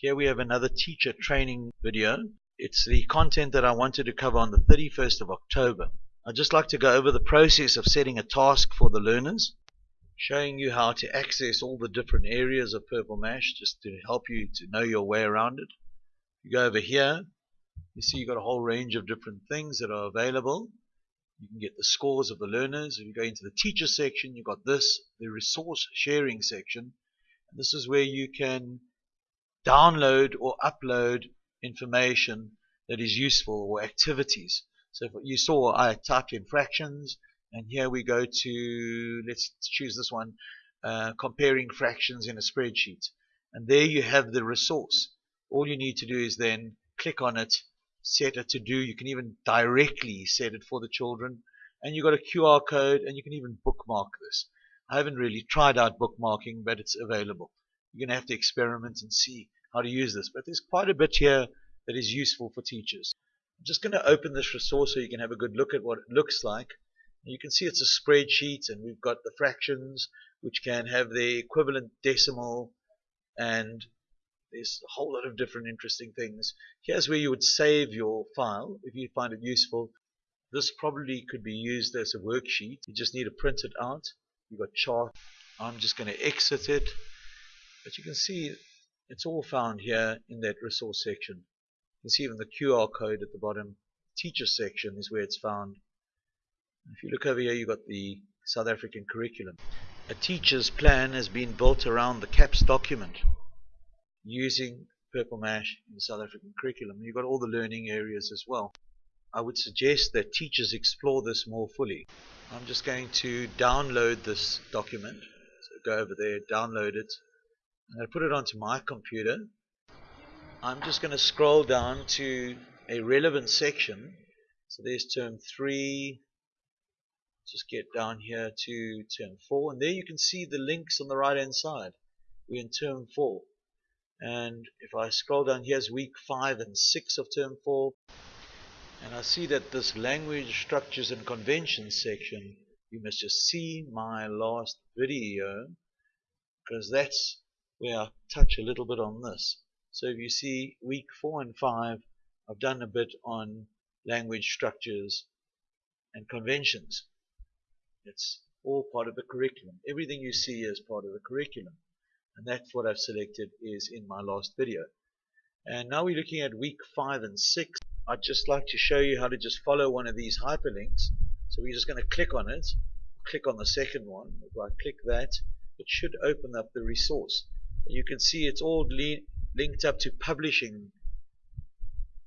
Here we have another teacher training video. It's the content that I wanted to cover on the 31st of October. I'd just like to go over the process of setting a task for the learners, showing you how to access all the different areas of Purple Mash just to help you to know your way around it. You go over here, you see you've got a whole range of different things that are available. You can get the scores of the learners. If you go into the teacher section, you've got this, the resource sharing section. And this is where you can download or upload information that is useful or activities. So you saw I typed in fractions and here we go to, let's choose this one, uh, comparing fractions in a spreadsheet. And there you have the resource. All you need to do is then click on it, set it to do. You can even directly set it for the children. And you've got a QR code and you can even bookmark this. I haven't really tried out bookmarking, but it's available. You're going to have to experiment and see how to use this. But there's quite a bit here that is useful for teachers. I'm just going to open this resource so you can have a good look at what it looks like. You can see it's a spreadsheet and we've got the fractions which can have the equivalent decimal and there's a whole lot of different interesting things. Here's where you would save your file if you find it useful. This probably could be used as a worksheet. You just need to print it out. You've got chart. I'm just going to exit it. But you can see it's all found here in that resource section. You can see even the QR code at the bottom. Teacher section is where it's found. If you look over here, you've got the South African curriculum. A teacher's plan has been built around the CAPS document using Purple Mash in the South African curriculum. You've got all the learning areas as well. I would suggest that teachers explore this more fully. I'm just going to download this document. So go over there, download it. I'm going to put it onto my computer. I'm just going to scroll down to a relevant section. So there's term 3. Just get down here to term 4. And there you can see the links on the right hand side. We're in term 4 and if I scroll down here's week 5 and 6 of term 4 and I see that this language structures and conventions section you must just see my last video because that's where I touch a little bit on this. So if you see week 4 and 5 I've done a bit on language structures and conventions. It's all part of the curriculum. Everything you see is part of the curriculum. And that's what I've selected is in my last video. And now we're looking at week 5 and 6 I'd just like to show you how to just follow one of these hyperlinks. So we're just going to click on it. Click on the second one. If I click that it should open up the resource you can see it's all linked up to publishing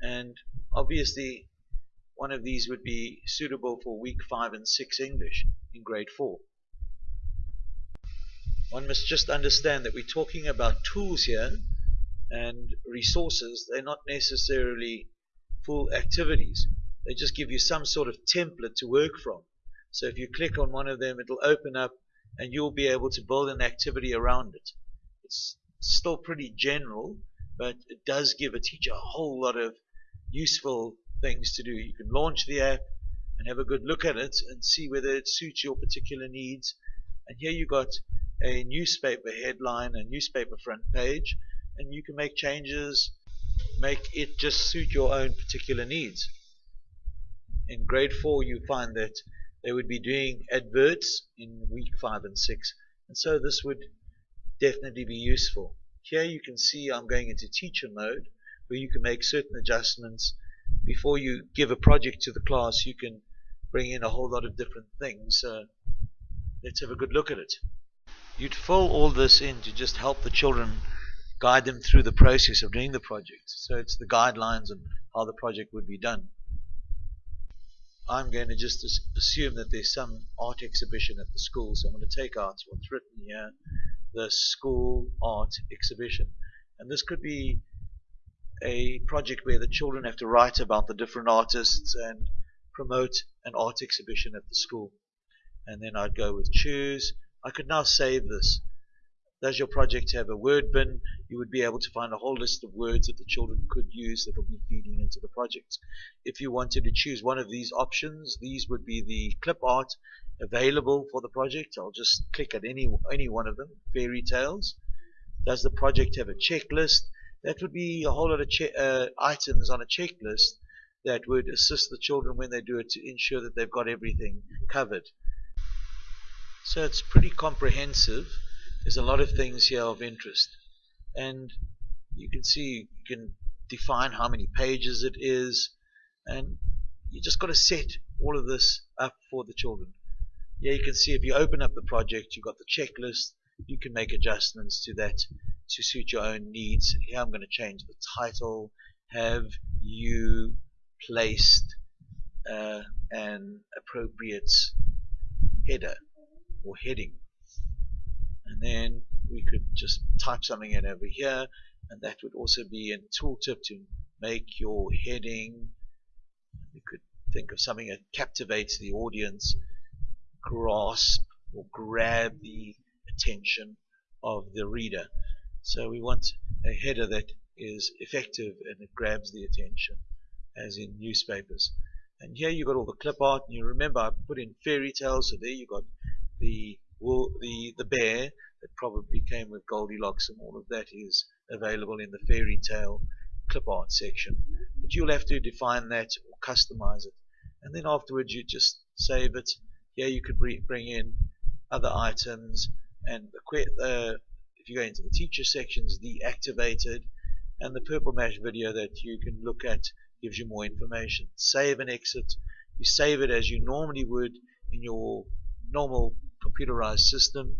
and obviously one of these would be suitable for week 5 and 6 English in grade 4 one must just understand that we're talking about tools here and resources. They're not necessarily full activities. They just give you some sort of template to work from. So if you click on one of them, it'll open up and you'll be able to build an activity around it. It's still pretty general, but it does give a teacher a whole lot of useful things to do. You can launch the app and have a good look at it and see whether it suits your particular needs. And here you got a newspaper headline, a newspaper front page, and you can make changes, make it just suit your own particular needs. In grade 4 you find that they would be doing adverts in week 5 and 6 and so this would definitely be useful. Here you can see I'm going into teacher mode where you can make certain adjustments before you give a project to the class you can bring in a whole lot of different things so let's have a good look at it you'd fill all this in to just help the children guide them through the process of doing the project. So it's the guidelines and how the project would be done. I'm going to just assume that there's some art exhibition at the school, so I'm going to take out what's written here, the school art exhibition. And this could be a project where the children have to write about the different artists and promote an art exhibition at the school. And then I'd go with choose, I could now save this. Does your project have a word bin? You would be able to find a whole list of words that the children could use that will be feeding into the project. If you wanted to choose one of these options, these would be the clip art available for the project. I'll just click at any, any one of them. Fairy tales. Does the project have a checklist? that would be a whole lot of uh, items on a checklist that would assist the children when they do it to ensure that they've got everything covered. So it's pretty comprehensive. There's a lot of things here of interest. And you can see you can define how many pages it is and you just got to set all of this up for the children. Yeah, you can see if you open up the project, you've got the checklist, you can make adjustments to that to suit your own needs. Here I'm going to change the title. Have you placed uh, an appropriate header or heading? Then we could just type something in over here and that would also be a tooltip to make your heading. You could think of something that captivates the audience grasp or grab the attention of the reader. So we want a header that is effective and it grabs the attention as in newspapers. And here you've got all the clip art and you remember I put in fairy tales so there you've got the the the bear that probably came with Goldilocks and all of that is available in the fairy tale clip art section. But you'll have to define that or customize it. And then afterwards you just save it. Here you could bring in other items and the, uh, if you go into the teacher sections deactivated and the purple mash video that you can look at gives you more information. Save and exit. You save it as you normally would in your normal computerized system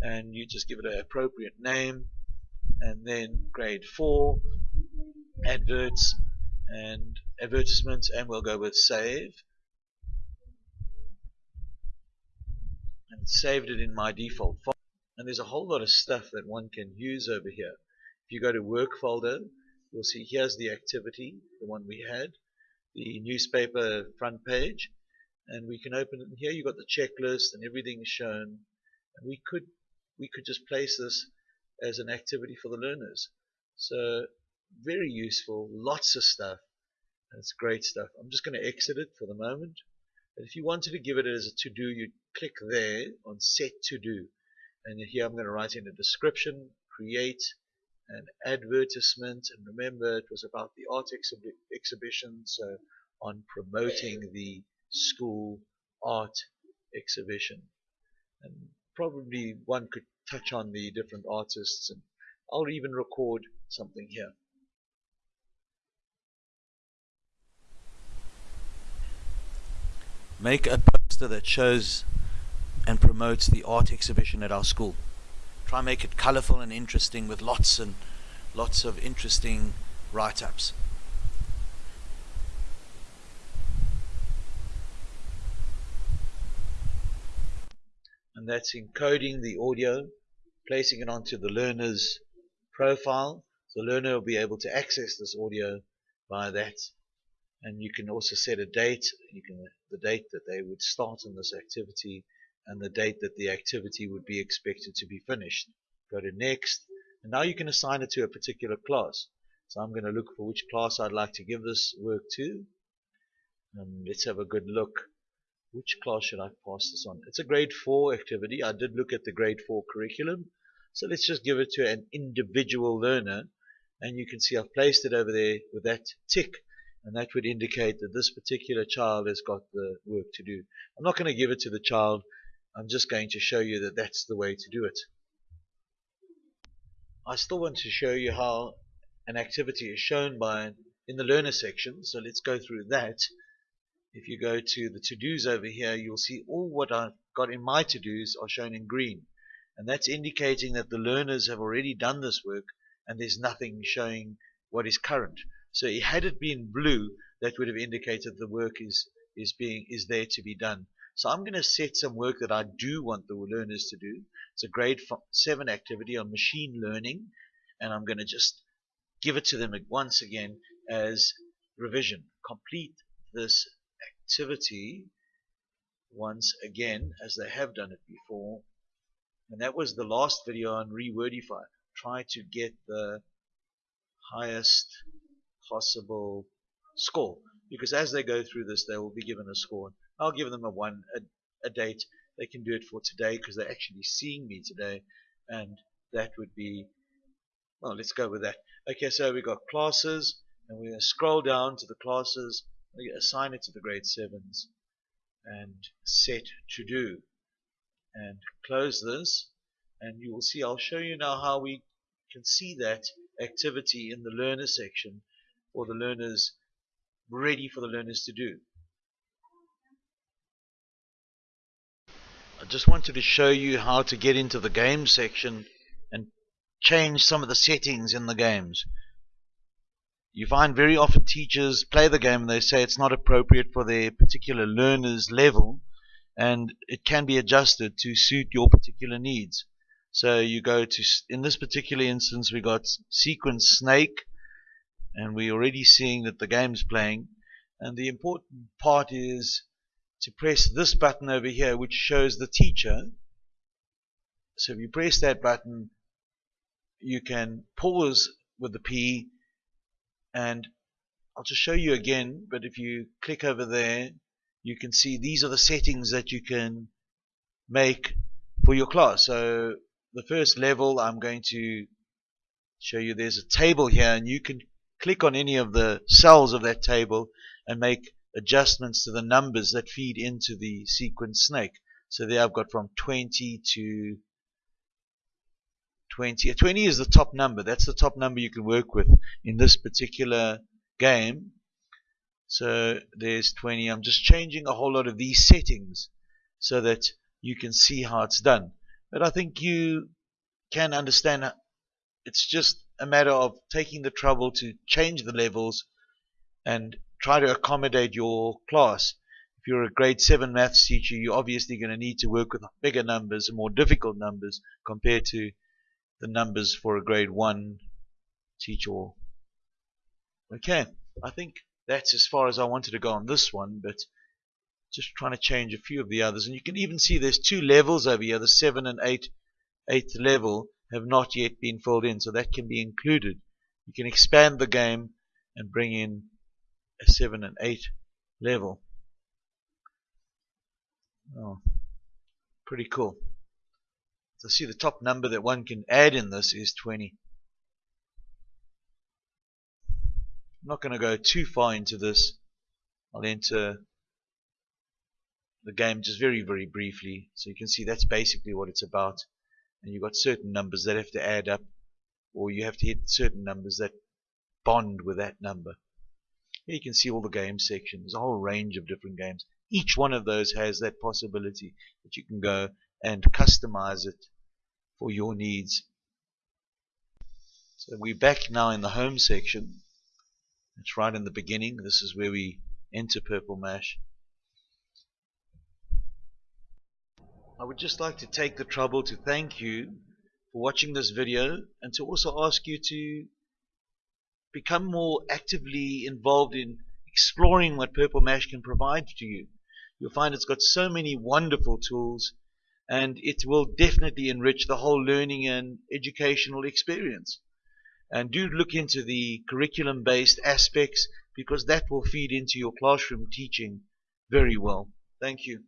and you just give it an appropriate name and then grade 4 adverts and advertisements and we'll go with save. And saved it in my default folder and there's a whole lot of stuff that one can use over here. If you go to work folder you'll see here's the activity the one we had the newspaper front page and we can open it here you've got the checklist and everything shown. And we could we could just place this as an activity for the learners. So very useful lots of stuff it's great stuff. I'm just going to exit it for the moment but if you wanted to give it as a to-do you click there on set to do and here I'm going to write in a description create an advertisement and remember it was about the art exhi exhibition so on promoting the school art exhibition. And probably one could touch on the different artists and I'll even record something here. Make a poster that shows and promotes the art exhibition at our school. Try and make it colorful and interesting with lots and lots of interesting write-ups and that's encoding the audio, placing it onto the learner's profile. The learner will be able to access this audio by that. And you can also set a date, you can the date that they would start on this activity and the date that the activity would be expected to be finished. Go to next, and now you can assign it to a particular class. So I'm going to look for which class I'd like to give this work to. And let's have a good look which class should I pass this on? It's a grade 4 activity. I did look at the grade 4 curriculum. So let's just give it to an individual learner. And you can see I've placed it over there with that tick. And that would indicate that this particular child has got the work to do. I'm not going to give it to the child. I'm just going to show you that that's the way to do it. I still want to show you how an activity is shown by in the learner section. So let's go through that if you go to the to-dos over here, you'll see all what I've got in my to-dos are shown in green. And that's indicating that the learners have already done this work and there's nothing showing what is current. So had it been blue, that would have indicated the work is, is, being, is there to be done. So I'm going to set some work that I do want the learners to do. It's a grade 7 activity on machine learning. And I'm going to just give it to them once again as revision. Complete this activity once again as they have done it before. And that was the last video on rewordify. Try to get the highest possible score. Because as they go through this they will be given a score. I'll give them a one a, a date. They can do it for today because they're actually seeing me today. And that would be well let's go with that. Okay, so we got classes, and we're going to scroll down to the classes, assign it to the grade 7s, and set to do. And close this, and you will see, I'll show you now how we can see that activity in the learner section for the learners, ready for the learners to do. I just wanted to show you how to get into the game section and change some of the settings in the games. You find very often teachers play the game and they say it's not appropriate for their particular learner's level and it can be adjusted to suit your particular needs. So you go to, in this particular instance, we got sequence snake, and we're already seeing that the game's playing. And the important part is to press this button over here, which shows the teacher. So if you press that button, you can pause with the P, and I'll just show you again, but if you click over there, you can see these are the settings that you can make for your class. So the first level I'm going to show you there's a table here and you can click on any of the cells of that table and make adjustments to the numbers that feed into the sequence snake. So there I've got from 20 to 20. 20 is the top number. That's the top number you can work with in this particular game. So there's 20. I'm just changing a whole lot of these settings so that you can see how it's done. But I think you can understand it's just a matter of taking the trouble to change the levels and try to accommodate your class. If you're a grade 7 maths teacher, you're obviously going to need to work with bigger numbers and more difficult numbers compared to the numbers for a grade 1 teacher. Okay, I think that's as far as I wanted to go on this one, but just trying to change a few of the others. And you can even see there's two levels over here, the 7 and 8, 8th level have not yet been filled in, so that can be included. You can expand the game and bring in a 7 and 8 level. Oh, pretty cool. So see the top number that one can add in this is 20. I'm not going to go too far into this. I'll enter the game just very, very briefly. So you can see that's basically what it's about. And you've got certain numbers that have to add up, or you have to hit certain numbers that bond with that number. Here you can see all the game sections, a whole range of different games. Each one of those has that possibility that you can go and customize it for your needs. So we're back now in the home section. It's right in the beginning. This is where we enter Purple Mash. I would just like to take the trouble to thank you for watching this video and to also ask you to become more actively involved in exploring what Purple Mash can provide to you. You'll find it's got so many wonderful tools and it will definitely enrich the whole learning and educational experience. And do look into the curriculum based aspects because that will feed into your classroom teaching very well. Thank you.